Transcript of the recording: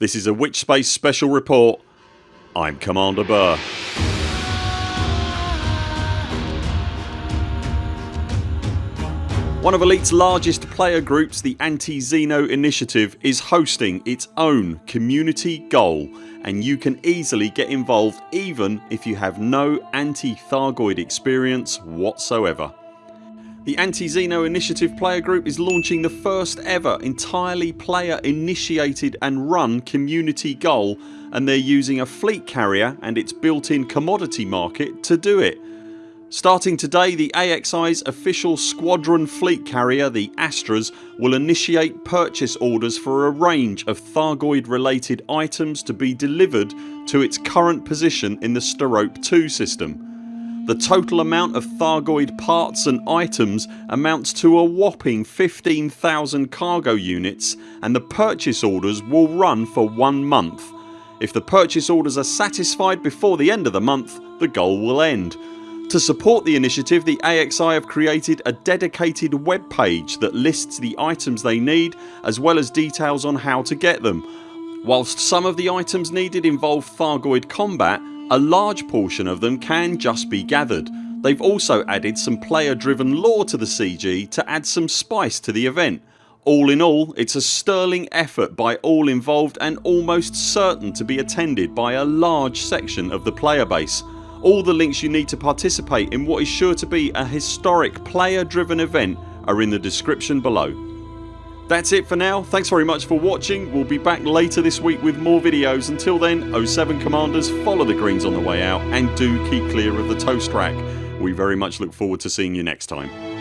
This is a Witchspace special report. I'm Commander Burr. One of Elite's largest player groups, the Anti-Xeno Initiative is hosting its own community goal and you can easily get involved even if you have no anti-Thargoid experience whatsoever. The Anti-Xeno Initiative player group is launching the first ever entirely player initiated and run community goal and they're using a fleet carrier and its built in commodity market to do it. Starting today the AXI's official squadron fleet carrier the Astras will initiate purchase orders for a range of Thargoid related items to be delivered to its current position in the Sterope 2 system. The total amount of Thargoid parts and items amounts to a whopping 15,000 cargo units and the purchase orders will run for one month. If the purchase orders are satisfied before the end of the month the goal will end. To support the initiative the AXI have created a dedicated web page that lists the items they need as well as details on how to get them. Whilst some of the items needed involve Thargoid combat a large portion of them can just be gathered. They've also added some player driven lore to the CG to add some spice to the event. All in all it's a sterling effort by all involved and almost certain to be attended by a large section of the player base. All the links you need to participate in what is sure to be a historic player driven event are in the description below. That's it for now. Thanks very much for watching. We'll be back later this week with more videos. Until then 0 7 CMDRs follow the greens on the way out and do keep clear of the toast rack. We very much look forward to seeing you next time.